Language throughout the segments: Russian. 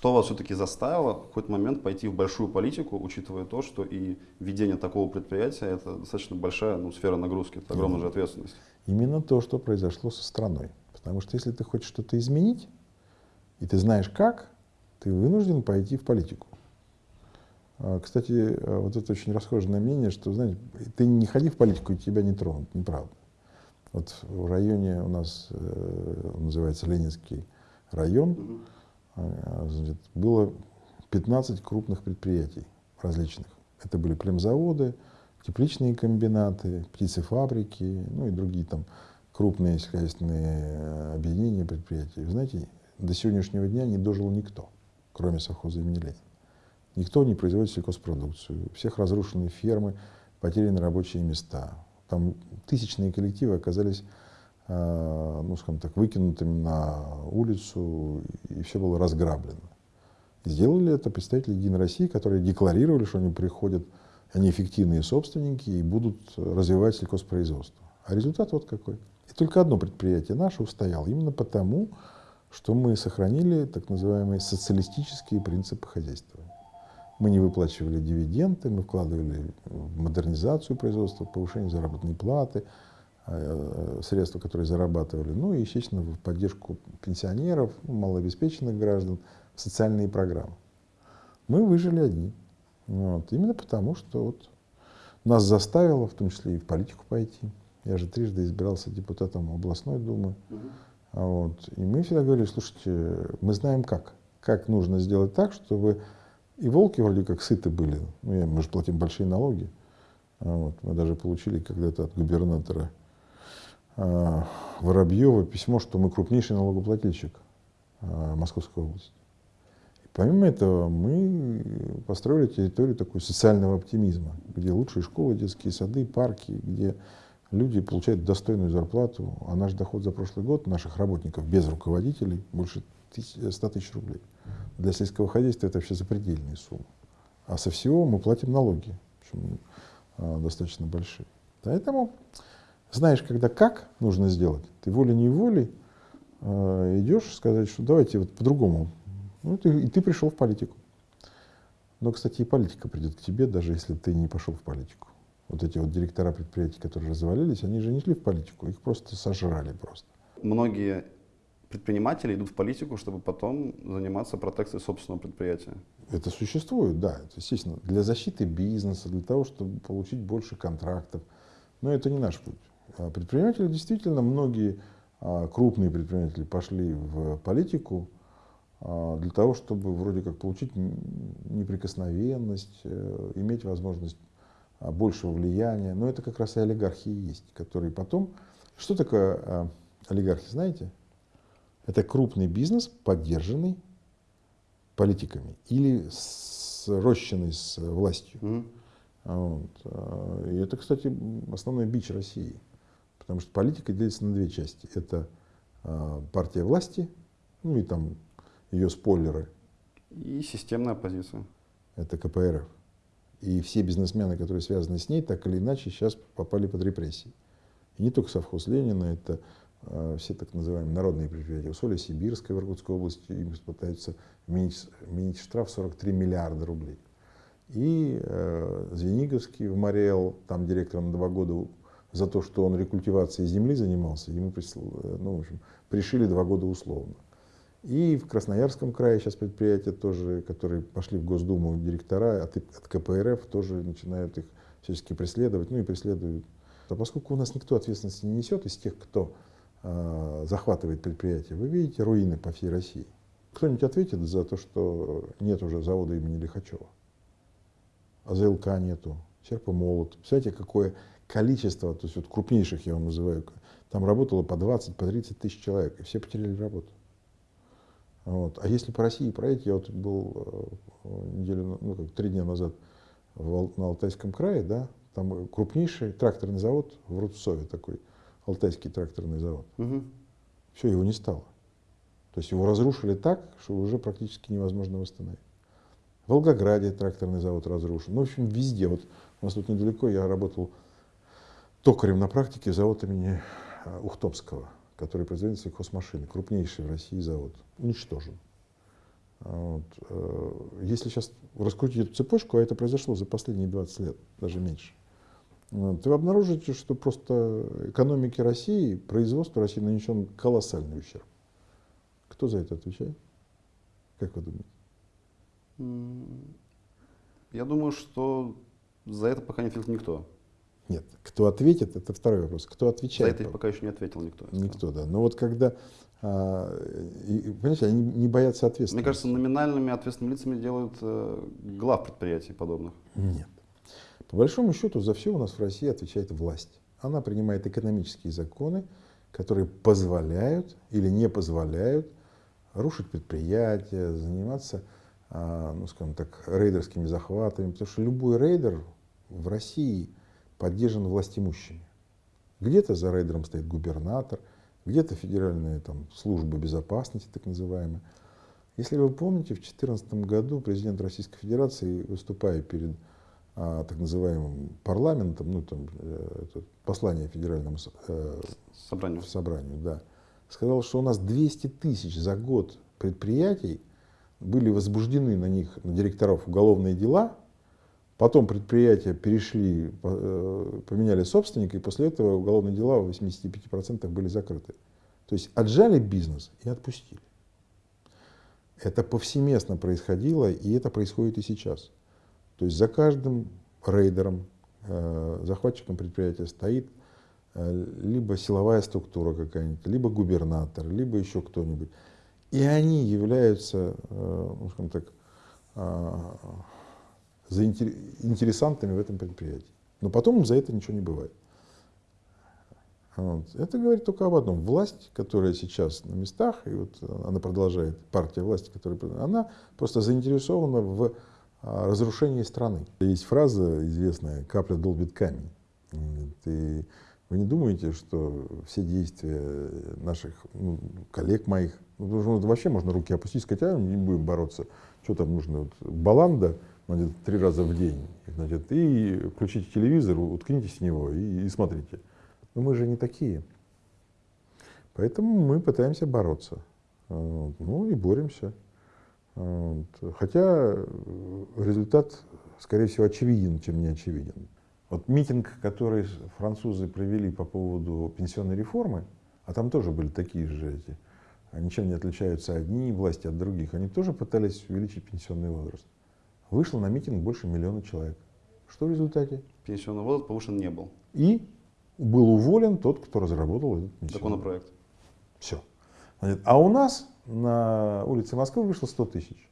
Что вас все-таки заставило в какой-то момент пойти в большую политику, учитывая то, что и ведение такого предприятия – это достаточно большая ну, сфера нагрузки, это огромная же ответственность? Именно то, что произошло со страной. Потому что если ты хочешь что-то изменить, и ты знаешь как, ты вынужден пойти в политику. А, кстати, э, вот это очень расхожее мнение, что, знаете, ты не ходи в политику, и тебя не тронут, неправда. Вот в районе у нас э, называется Ленинский район, было 15 крупных предприятий различных. Это были племзаводы, тепличные комбинаты, птицефабрики, ну и другие там крупные сельскохозяйственные э, объединения предприятий. Вы знаете, до сегодняшнего дня не дожил никто, кроме совхоза имени Ленина. Никто не производит сельхозпродукцию. У всех разрушены фермы, потеряны рабочие места. Там тысячные коллективы оказались, ну, скажем так, выкинутыми на улицу, и все было разграблено. Сделали это представители Единой России, которые декларировали, что они приходят, они эффективные собственники и будут развивать сельхозпроизводство. А результат вот какой. И только одно предприятие наше устояло, именно потому, что мы сохранили так называемые социалистические принципы хозяйства. Мы не выплачивали дивиденды, мы вкладывали в модернизацию производства, повышение заработной платы, э, э, средства, которые зарабатывали, ну и, естественно, в поддержку пенсионеров, ну, малообеспеченных граждан, социальные программы. Мы выжили одни. Вот. Именно потому, что вот нас заставило, в том числе и в политику пойти. Я же трижды избирался депутатом областной думы. Вот. И мы всегда говорили, слушайте, мы знаем как. Как нужно сделать так, чтобы и волки вроде как сыты были. Ну, мы же платим большие налоги. Вот. Мы даже получили когда-то от губернатора Воробьева письмо, что мы крупнейший налогоплательщик а, Московской области. И помимо этого мы построили территорию такой социального оптимизма, где лучшие школы, детские сады, парки, где люди получают достойную зарплату, а наш доход за прошлый год наших работников без руководителей больше 100 тысяч рублей. Для сельского хозяйства это вообще запредельные суммы. А со всего мы платим налоги, причем а, достаточно большие. Поэтому знаешь, когда как нужно сделать, ты волей-неволей э, идешь сказать, что давайте вот по-другому. Ну, ты, и ты пришел в политику. Но, кстати, и политика придет к тебе, даже если ты не пошел в политику. Вот эти вот директора предприятий, которые развалились, они же не шли в политику, их просто сожрали просто. Многие предприниматели идут в политику, чтобы потом заниматься протекцией собственного предприятия. Это существует, да, это, естественно, для защиты бизнеса, для того, чтобы получить больше контрактов. Но это не наш путь. А предприниматели действительно, многие а, крупные предприниматели пошли в политику а, для того, чтобы вроде как получить неприкосновенность, э, иметь возможность большего влияния. Но это как раз и олигархи есть, которые потом... Что такое олигархи, знаете? Это крупный бизнес, поддержанный политиками или срощенный с властью. Mm. Вот. И это, кстати, основной бич России. Потому что политика делится на две части. Это а, партия власти, ну и там ее спойлеры. И системная оппозиция. Это КПРФ. И все бизнесмены, которые связаны с ней, так или иначе сейчас попали под репрессии. И не только совхоз Ленина, это Э, все так называемые народные предприятия. Усолье Сибирской в Иркутской области им пытаются вменить, вменить штраф 43 миллиарда рублей. И э, Звениговский в Морел, там директор на два года за то, что он рекультивацией земли занимался, ему прислал, э, ну, в общем, пришили два года условно. И в Красноярском крае сейчас предприятия тоже, которые пошли в Госдуму директора от, от КПРФ, тоже начинают их всячески преследовать, ну и преследуют. А поскольку у нас никто ответственности не несет из тех, кто Э, захватывает предприятие, вы видите руины по всей России. Кто-нибудь ответит за то, что нет уже завода имени Лихачева? АЗЛК нету, Серпомолот. Представляете, какое количество, то есть вот крупнейших я вам называю, там работало по 20, по 30 тысяч человек, и все потеряли работу. Вот. А если по России проект, я вот был э, неделю, ну как три дня назад в, на Алтайском крае, да, там крупнейший тракторный завод в Рубцове такой, Алтайский тракторный завод. Угу. Все, его не стало. То есть его разрушили так, что уже практически невозможно восстановить. В Волгограде тракторный завод разрушен. Ну, в общем, везде. Вот у нас тут недалеко я работал токарем на практике завод имени а, Ухтомского, который производит сельхозмашины. Крупнейший в России завод. Уничтожен. Вот. Э, если сейчас раскрутить эту цепочку, а это произошло за последние 20 лет, даже меньше, вот, вы обнаружите, что просто экономике России, производству России нанесен колоссальный ущерб. Кто за это отвечает? Как вы думаете? Я думаю, что за это пока не ответил никто. Нет, кто ответит, это второй вопрос. Кто отвечает? За это пока еще не ответил никто. Никто, да. Но вот когда, а, и, понимаете, они не боятся ответственности. Мне кажется, номинальными ответственными лицами делают э, глав предприятий подобных. Нет. По большому счету за все у нас в России отвечает власть. Она принимает экономические законы, которые позволяют или не позволяют рушить предприятия, заниматься, ну, скажем так, рейдерскими захватами. Потому что любой рейдер в России поддержан властимущими. Где-то за рейдером стоит губернатор, где-то федеральная там, служба безопасности, так называемая. Если вы помните, в 2014 году президент Российской Федерации, выступая перед а, так называемым парламентом, ну там э, это послание федеральному э, собранию. собранию, да, сказал, что у нас 200 тысяч за год предприятий были возбуждены на них, на директоров, уголовные дела, потом предприятия перешли, э, поменяли собственника, и после этого уголовные дела в 85% были закрыты. То есть отжали бизнес и отпустили. Это повсеместно происходило, и это происходит и сейчас. То есть за каждым рейдером, э, захватчиком предприятия стоит э, либо силовая структура какая-нибудь, либо губернатор, либо еще кто-нибудь. И они являются, э, ну, скажем так, интересантами в этом предприятии. Но потом за это ничего не бывает. Вот. Это говорит только об одном. Власть, которая сейчас на местах, и вот она продолжает, партия власти, которая она просто заинтересована в разрушении страны. Есть фраза известная «капля долбит камень». И вы не думаете, что все действия наших ну, коллег моих, ну, вообще можно руки опустить, сказать, а не будем бороться, что там нужно, вот, баланда, значит, три раза в день, значит, и включите телевизор, уткнитесь в него и, и смотрите. Но мы же не такие. Поэтому мы пытаемся бороться. Ну и боремся. Хотя э, результат, скорее всего, очевиден, чем не очевиден. Вот митинг, который французы провели по поводу пенсионной реформы, а там тоже были такие же эти, ничем не отличаются одни власти от других, они тоже пытались увеличить пенсионный возраст. Вышло на митинг больше миллиона человек. Что в результате? Пенсионный возраст повышен не был. И был уволен тот, кто разработал этот законопроект. Все. А у нас на улице Москвы вышло 100 тысяч.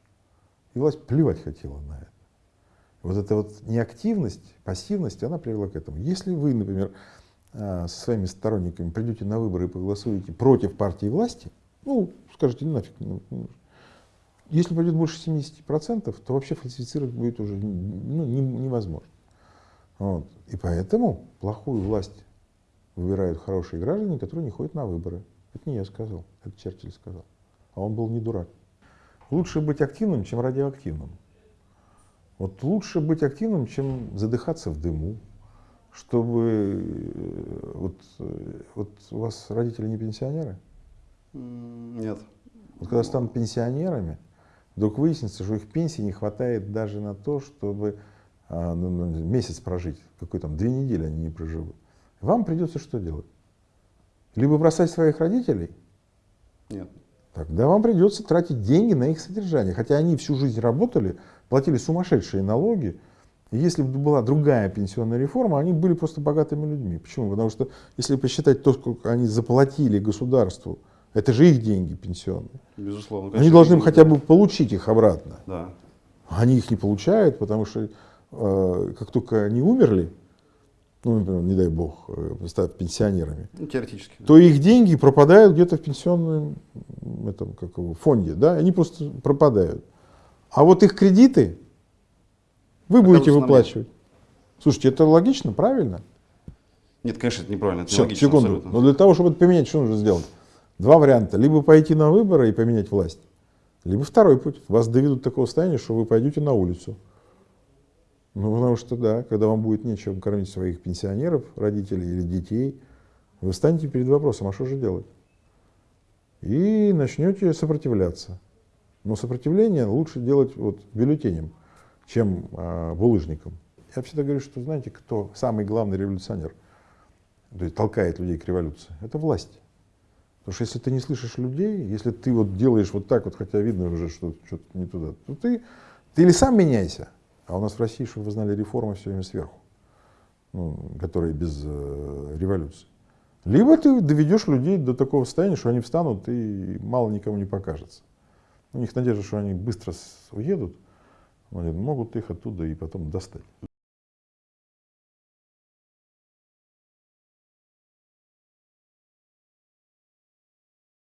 И власть плевать хотела на это. Вот эта вот неактивность, пассивность, она привела к этому. Если вы, например, а, со своими сторонниками придете на выборы и проголосуете против партии власти, ну, скажите, ну нафиг. Ну, ну, если пойдет больше 70%, то вообще фальсифицировать будет уже ну, невозможно. Вот. И поэтому плохую власть выбирают хорошие граждане, которые не ходят на выборы. Это не я сказал, это Черчилль сказал. А он был не дурак. Лучше быть активным, чем радиоактивным. Вот лучше быть активным, чем задыхаться в дыму, чтобы... Э, вот, э, вот у вас родители не пенсионеры? Нет. Вот когда станут пенсионерами, вдруг выяснится, что их пенсии не хватает даже на то, чтобы а, ну, ну, месяц прожить. Какой там, две недели они не проживут. Вам придется что делать? Либо бросать своих родителей? Нет. Тогда вам придется тратить деньги на их содержание. Хотя они всю жизнь работали, платили сумасшедшие налоги. И если бы была другая пенсионная реформа, они были просто богатыми людьми. Почему? Потому что если посчитать то, сколько они заплатили государству, это же их деньги пенсионные. Безусловно. Конечно, они должны деньги, хотя бы получить их обратно. Да. Они их не получают, потому что э, как только они умерли, ну, например, не дай бог, э, стать пенсионерами, ну, теоретически, то их деньги пропадают где-то в пенсионном этом, как его, фонде, да, они просто пропадают. А вот их кредиты вы будете выплачивать. Слушайте, это логично, правильно? Нет, конечно, это неправильно. Это Все, логично, секунду. Абсолютно. Но для того, чтобы это поменять, что нужно сделать? Два варианта. Либо пойти на выборы и поменять власть, либо второй путь. Вас доведут до такого состояния, что вы пойдете на улицу. Ну, потому что, да, когда вам будет нечем кормить своих пенсионеров, родителей или детей, вы встанете перед вопросом, а что же делать? И начнете сопротивляться. Но сопротивление лучше делать вот бюллетенем, чем э, булыжником. Я всегда говорю, что знаете, кто самый главный революционер, то есть толкает людей к революции? Это власть. Потому что если ты не слышишь людей, если ты вот делаешь вот так вот, хотя видно уже, что что-то не туда, то ты, ты или сам меняйся, а у нас в России, чтобы вы знали, реформа все время сверху, ну, которые без э, революции. Либо ты доведешь людей до такого состояния, что они встанут и мало никому не покажется. У них надежда, что они быстро уедут, они могут их оттуда и потом достать.